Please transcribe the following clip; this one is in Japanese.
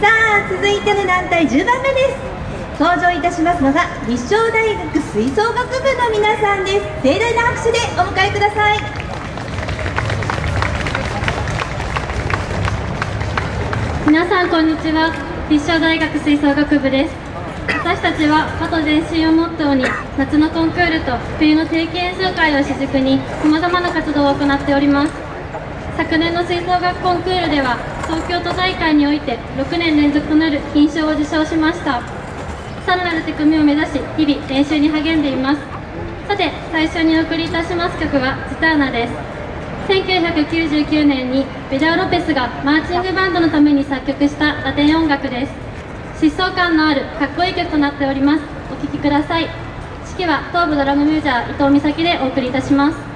さあ続いての団体10番目です。登場いたしますのが立正大学吹奏楽部の皆さんです。盛大な拍手でお迎えください。皆さんこんにちは。立正大学吹奏楽部です。私たちは和と前進をモットーに夏のコンクールと冬の定期演奏会を主軸にさまざまな活動を行っております。昨年の吹奏楽コンクールでは東京都大会において6年連続となる金賞を受賞しました。さらなる手組みを目指し日々練習に励んでいます。さて最初にお送りいたします曲は「ジターナ」です。1999年にベダオ・ロペスがマーチングバンドのために作曲したラテン音楽です。疾走感のあるかっこいい曲となっております。お聴きください。指揮は東部ドラムミュージャー伊藤美咲でお送りいたします。